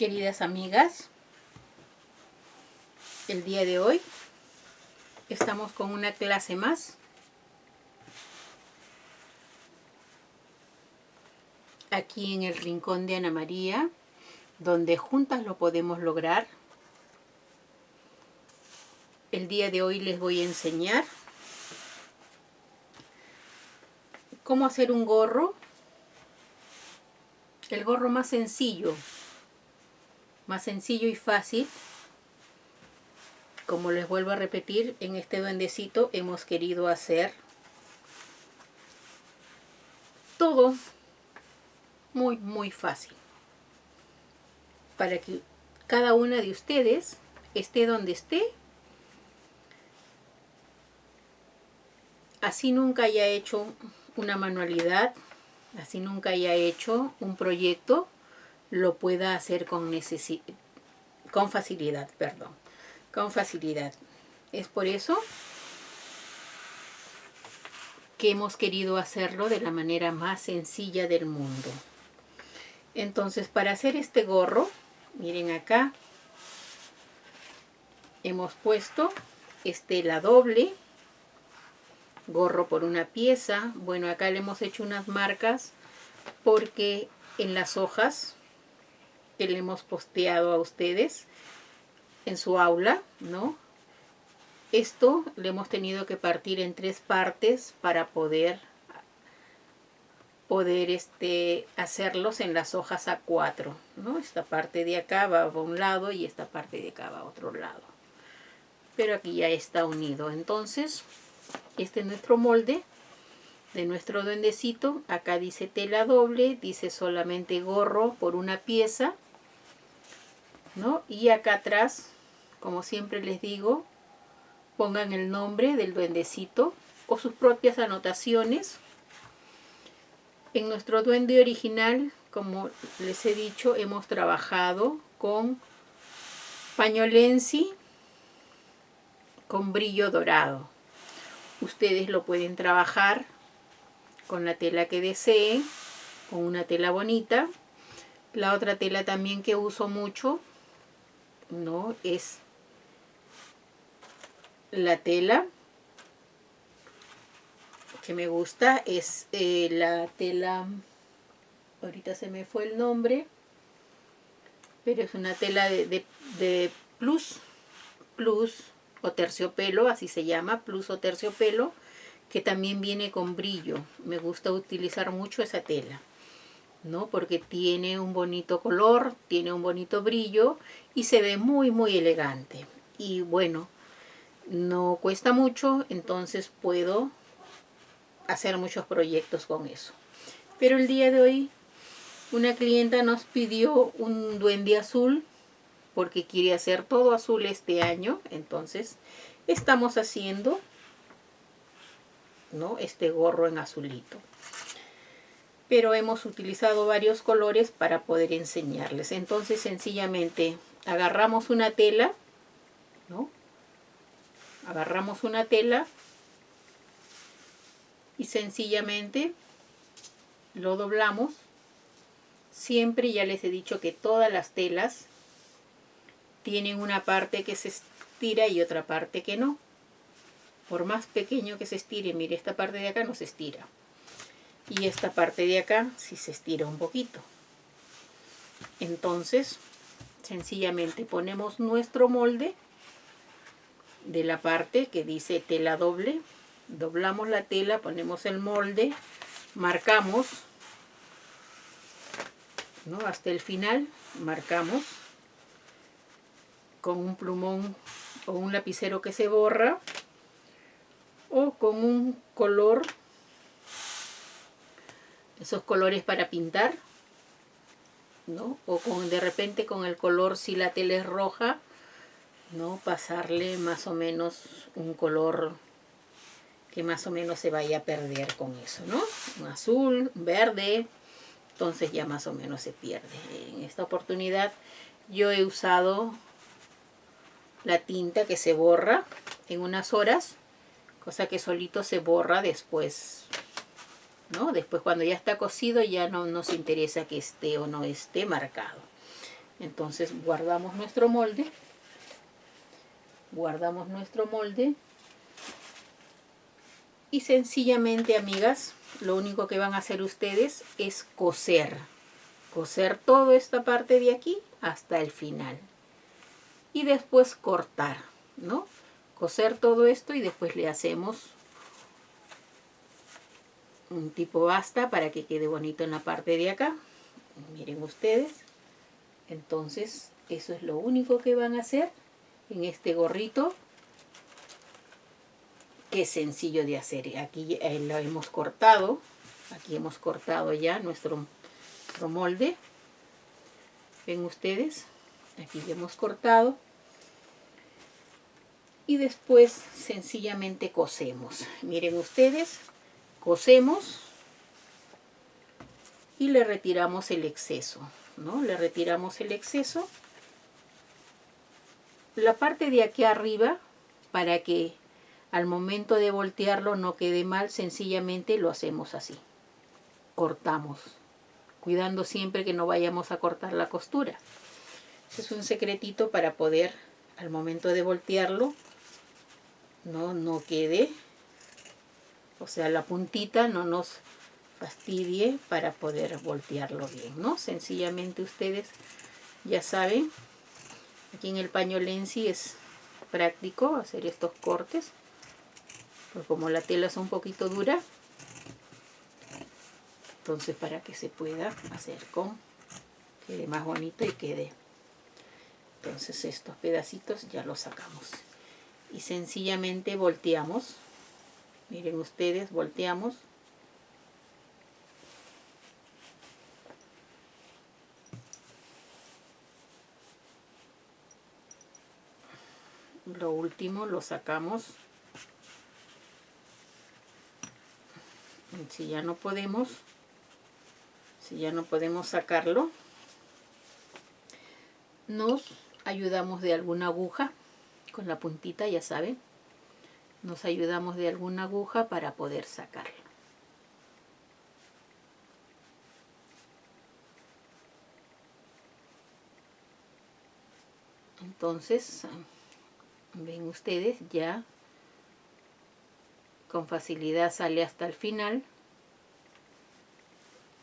Queridas amigas, el día de hoy estamos con una clase más. Aquí en el rincón de Ana María, donde juntas lo podemos lograr. El día de hoy les voy a enseñar cómo hacer un gorro, el gorro más sencillo más sencillo y fácil. Como les vuelvo a repetir, en este duendecito hemos querido hacer todo muy, muy fácil. Para que cada una de ustedes esté donde esté. Así nunca haya hecho una manualidad, así nunca haya hecho un proyecto, lo pueda hacer con, con facilidad, perdón, con facilidad. Es por eso que hemos querido hacerlo de la manera más sencilla del mundo. Entonces, para hacer este gorro, miren acá, hemos puesto estela doble, gorro por una pieza. Bueno, acá le hemos hecho unas marcas porque en las hojas que le hemos posteado a ustedes en su aula, ¿no? Esto le hemos tenido que partir en tres partes para poder poder este, hacerlos en las hojas A4, ¿no? Esta parte de acá va a un lado y esta parte de acá va a otro lado. Pero aquí ya está unido. Entonces, este es nuestro molde de nuestro duendecito. Acá dice tela doble, dice solamente gorro por una pieza. Y acá atrás, como siempre les digo, pongan el nombre del duendecito o sus propias anotaciones. En nuestro duende original, como les he dicho, hemos trabajado con pañolensi con brillo dorado. Ustedes lo pueden trabajar con la tela que deseen, con una tela bonita. La otra tela también que uso mucho no es la tela que me gusta es eh, la tela ahorita se me fue el nombre pero es una tela de, de, plus plus o terciopelo así se llama plus o terciopelo que también viene con brillo. Me gusta utilizar mucho esa tela ¿no? Porque tiene un bonito color, tiene un bonito brillo y se ve muy muy elegante. Y bueno, no cuesta mucho, entonces puedo hacer muchos proyectos con eso. Pero el día de hoy una clienta nos pidió un duende azul porque quiere hacer todo azul este año, entonces estamos haciendo ¿no? este gorro en azulito pero hemos utilizado varios colores para poder enseñarles. Entonces sencillamente agarramos una tela, ¿no? Agarramos una tela y sencillamente lo doblamos. Siempre ya les he dicho que todas las telas tienen una parte que se estira y otra parte que no. Por más pequeño que se estire, mire, esta parte de acá no se estira y esta parte de acá si se estira un poquito entonces sencillamente ponemos nuestro molde de la parte que dice tela doble doblamos la tela, ponemos el molde marcamos ¿no? hasta el final marcamos con un plumón o un lapicero que se borra o con un color esos colores para pintar, ¿no? O con, de repente con el color, si la tela es roja, ¿no? Pasarle más o menos un color que más o menos se vaya a perder con eso, ¿no? Un azul, verde, entonces ya más o menos se pierde. En esta oportunidad yo he usado la tinta que se borra en unas horas, cosa que solito se borra después Después cuando ya está cocido ya no nos interesa que esté o no esté marcado. Entonces guardamos nuestro molde. Guardamos nuestro molde. Y sencillamente, amigas, lo único que van a hacer ustedes es coser. Coser toda esta parte de aquí hasta el final. Y después cortar, ¿no? Coser todo esto y después le hacemos un tipo basta para que quede bonito en la parte de acá. Miren ustedes. Entonces, eso es lo único que van a hacer en este gorrito. Que sencillo de hacer. Aquí lo hemos cortado. Aquí hemos cortado ya nuestro, nuestro molde. Ven ustedes. Aquí ya hemos cortado. Y después sencillamente cosemos. Miren ustedes, cosemos y le retiramos el exceso, ¿no? Le retiramos el exceso. La parte de aquí arriba, para que al momento de voltearlo no quede mal, sencillamente lo hacemos así. Cortamos, cuidando siempre que no vayamos a cortar la costura. es un secretito para poder, al momento de voltearlo, no, no quede o sea, la puntita no nos fastidie para poder voltearlo bien, ¿no? Sencillamente ustedes ya saben, aquí en el paño Lenzi es práctico hacer estos cortes, pues como la tela es un poquito dura, entonces para que se pueda hacer con, quede más bonito y quede, entonces estos pedacitos ya los sacamos y sencillamente volteamos miren ustedes volteamos. Lo último lo sacamos. Si ya no podemos si ya no podemos sacarlo nos ayudamos de alguna aguja con la puntita ya saben nos ayudamos de alguna aguja para poder sacarlo. Entonces, ven ustedes, ya con facilidad sale hasta el final.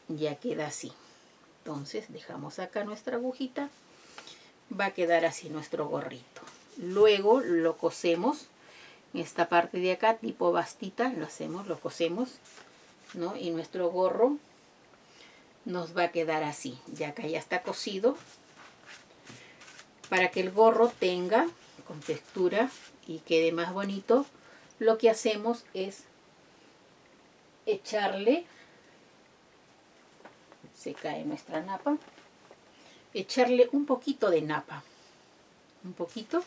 Ya queda así. Entonces, dejamos acá nuestra agujita. Va a quedar así nuestro gorrito. Luego lo cosemos esta parte de acá, tipo bastita, lo hacemos, lo cosemos, ¿no? Y nuestro gorro nos va a quedar así, ya acá ya está cosido, para que el gorro tenga con textura y quede más bonito, lo que hacemos es echarle, se cae nuestra napa, echarle un poquito de napa, un poquito,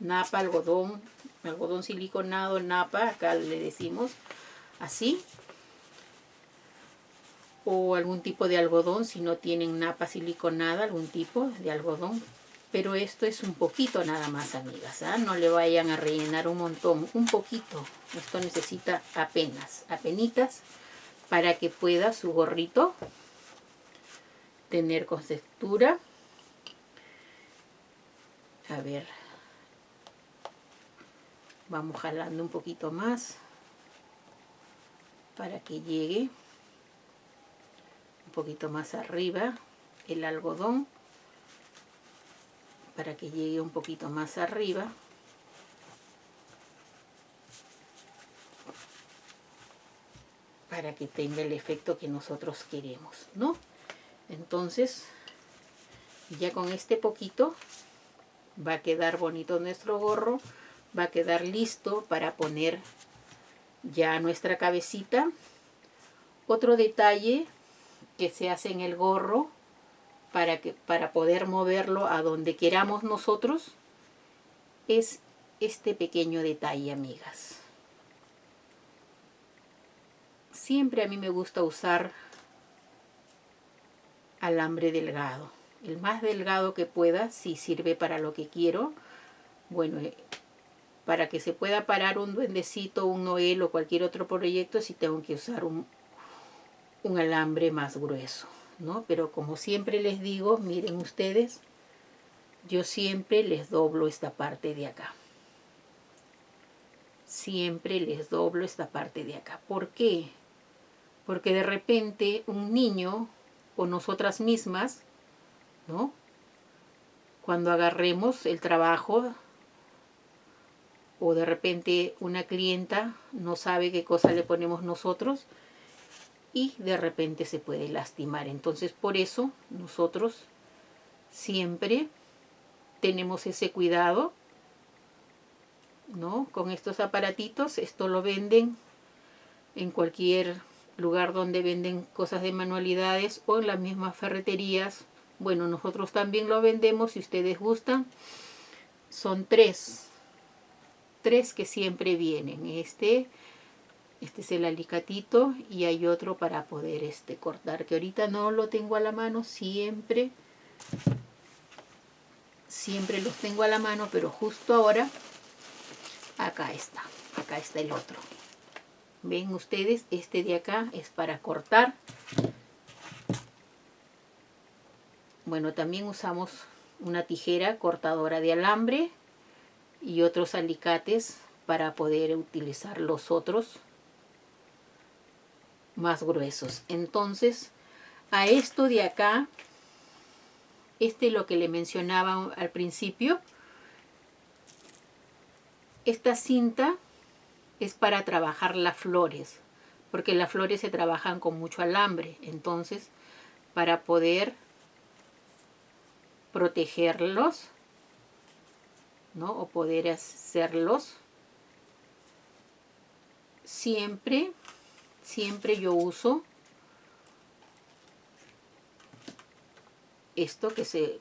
napa, algodón, algodón siliconado, napa, acá le decimos así. O algún tipo de algodón, si no tienen napa siliconada, algún tipo de algodón. Pero esto es un poquito nada más, amigas. ¿ah? No le vayan a rellenar un montón, un poquito. Esto necesita apenas, apenitas, para que pueda su gorrito tener con textura. A ver, vamos jalando un poquito más para que llegue un poquito más arriba el algodón para que llegue un poquito más arriba para que tenga el efecto que nosotros queremos ¿no? entonces ya con este poquito va a quedar bonito nuestro gorro va a quedar listo para poner ya nuestra cabecita. Otro detalle que se hace en el gorro para, que, para poder moverlo a donde queramos nosotros es este pequeño detalle, amigas. Siempre a mí me gusta usar alambre delgado. El más delgado que pueda, si sirve para lo que quiero. Bueno, para que se pueda parar un duendecito, un noel o cualquier otro proyecto, si tengo que usar un, un alambre más grueso, ¿no? Pero como siempre les digo, miren ustedes, yo siempre les doblo esta parte de acá. Siempre les doblo esta parte de acá. ¿Por qué? Porque de repente un niño o nosotras mismas, ¿no? Cuando agarremos el trabajo o de repente una clienta no sabe qué cosa le ponemos nosotros y de repente se puede lastimar. Entonces por eso nosotros siempre tenemos ese cuidado ¿no? con estos aparatitos. Esto lo venden en cualquier lugar donde venden cosas de manualidades o en las mismas ferreterías. Bueno, nosotros también lo vendemos si ustedes gustan. Son tres. Tres que siempre vienen. Este, este es el alicatito y hay otro para poder este, cortar. Que ahorita no lo tengo a la mano. Siempre, siempre los tengo a la mano. Pero justo ahora, acá está. Acá está el otro. Ven ustedes, este de acá es para cortar. Bueno, también usamos una tijera cortadora de alambre y otros alicates para poder utilizar los otros más gruesos. Entonces, a esto de acá, este es lo que le mencionaba al principio, esta cinta es para trabajar las flores, porque las flores se trabajan con mucho alambre. Entonces, para poder protegerlos, ¿no? O poder hacerlos, siempre, siempre yo uso esto que se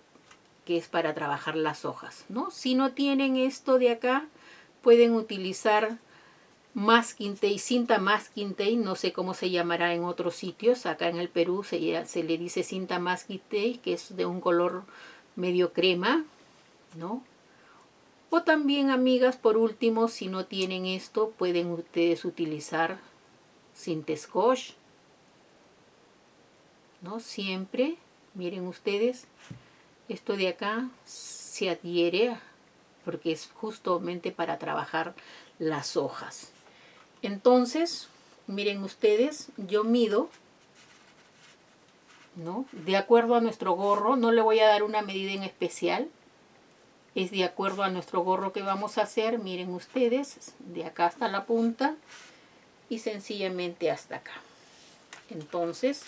que es para trabajar las hojas, ¿no? Si no tienen esto de acá, pueden utilizar masking tape, cinta masking tape, no sé cómo se llamará en otros sitios, acá en el Perú se, se le dice cinta masking tape, que es de un color medio crema, ¿no? O también, amigas, por último, si no tienen esto, pueden ustedes utilizar cinta scotch, ¿no? Siempre, miren ustedes, esto de acá se adhiere porque es justamente para trabajar las hojas. Entonces, miren ustedes, yo mido, ¿no? De acuerdo a nuestro gorro, no le voy a dar una medida en especial, es de acuerdo a nuestro gorro que vamos a hacer, miren ustedes, de acá hasta la punta y sencillamente hasta acá. Entonces,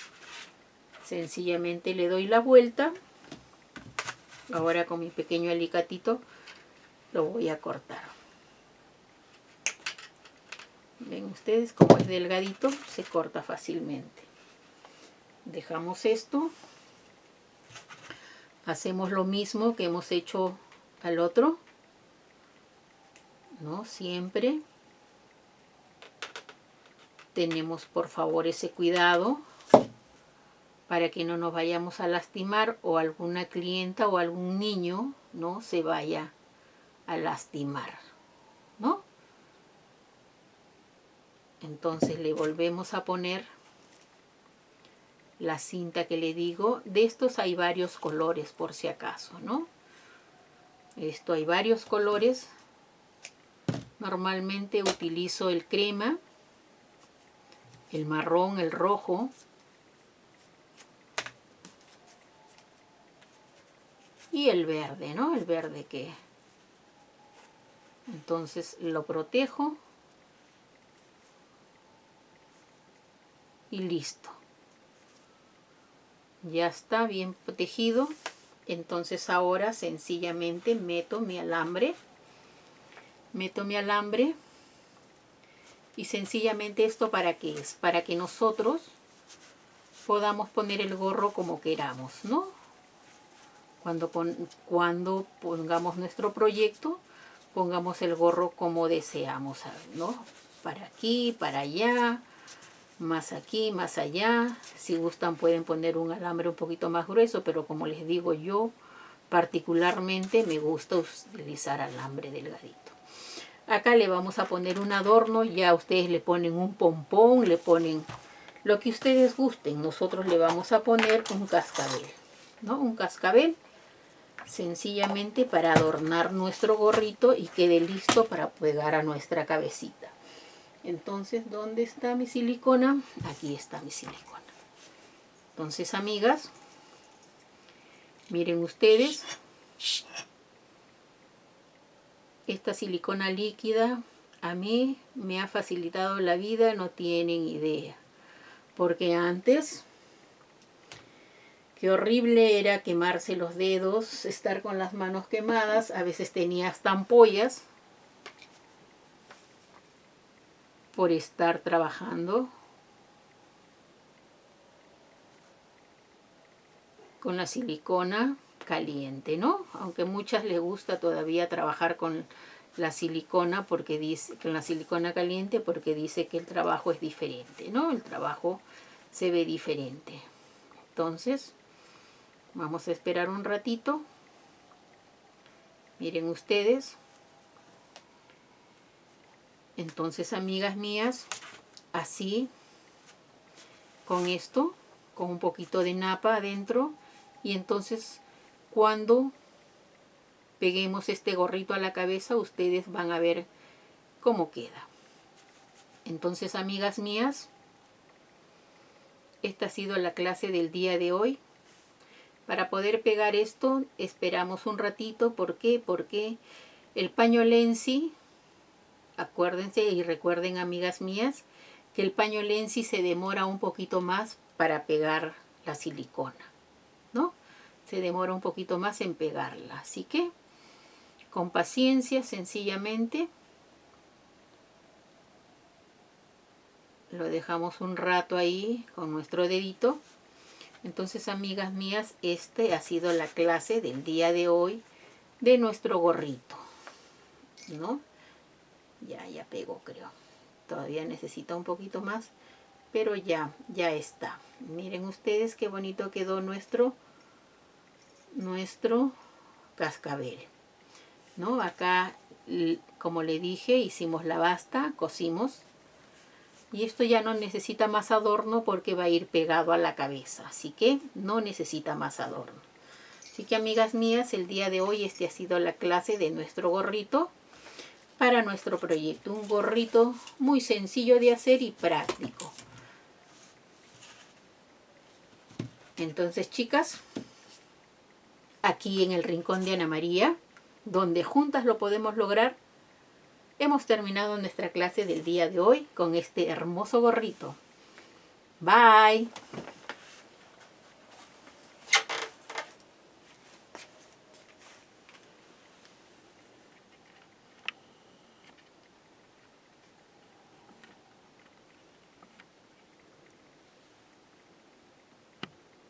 sencillamente le doy la vuelta, ahora con mi pequeño alicatito lo voy a cortar. Ven ustedes como es delgadito, se corta fácilmente. Dejamos esto. Hacemos lo mismo que hemos hecho al otro. ¿No? Siempre. Tenemos por favor ese cuidado para que no nos vayamos a lastimar o alguna clienta o algún niño no se vaya a lastimar. ¿No? entonces le volvemos a poner la cinta que le digo de estos hay varios colores por si acaso no esto hay varios colores normalmente utilizo el crema el marrón el rojo y el verde no el verde que entonces lo protejo y listo. Ya está bien protegido. Entonces ahora sencillamente meto mi alambre. Meto mi alambre. Y sencillamente esto para qué es? Para que nosotros podamos poner el gorro como queramos, ¿no? Cuando, cuando pongamos nuestro proyecto, pongamos el gorro como deseamos, ¿no? Para aquí, para allá, más aquí, más allá. Si gustan pueden poner un alambre un poquito más grueso, pero como les digo yo, particularmente me gusta utilizar alambre delgadito. Acá le vamos a poner un adorno, ya ustedes le ponen un pompón, le ponen lo que ustedes gusten. Nosotros le vamos a poner un cascabel, ¿no? Un cascabel sencillamente para adornar nuestro gorrito y quede listo para pegar a nuestra cabecita. Entonces, ¿dónde está mi silicona? Aquí está mi silicona. Entonces, amigas, miren ustedes, esta silicona líquida a mí me ha facilitado la vida, no tienen idea. Porque antes, qué horrible era quemarse los dedos, estar con las manos quemadas, a veces tenía hasta por estar trabajando con la silicona caliente, ¿no? Aunque muchas les gusta todavía trabajar con la silicona porque dice con la silicona caliente porque dice que el trabajo es diferente, ¿no? El trabajo se ve diferente. Entonces, vamos a esperar un ratito. Miren ustedes. Entonces, amigas mías, así, con esto, con un poquito de napa adentro, y entonces cuando peguemos este gorrito a la cabeza, ustedes van a ver cómo queda. Entonces, amigas mías, esta ha sido la clase del día de hoy. Para poder pegar esto, esperamos un ratito. ¿Por qué? Porque el paño Lenzi, acuérdense y recuerden, amigas mías, que el paño Lenzi se demora un poquito más para pegar la silicona, ¿no? Se demora un poquito más en pegarla. Así que con paciencia, sencillamente. Lo dejamos un rato ahí con nuestro dedito. Entonces, amigas mías, este ha sido la clase del día de hoy de nuestro gorrito. ¿No? Ya, ya pegó, creo. Todavía necesita un poquito más, pero ya, ya está. Miren ustedes qué bonito quedó nuestro, nuestro cascabel. ¿no? Acá, como le dije, hicimos la basta, cosimos. Y esto ya no necesita más adorno porque va a ir pegado a la cabeza. Así que no necesita más adorno. Así que amigas mías, el día de hoy este ha sido la clase de nuestro gorrito para nuestro proyecto. Un gorrito muy sencillo de hacer y práctico. Entonces, chicas, aquí en el rincón de Ana María, donde juntas lo podemos lograr, hemos terminado nuestra clase del día de hoy con este hermoso gorrito. Bye.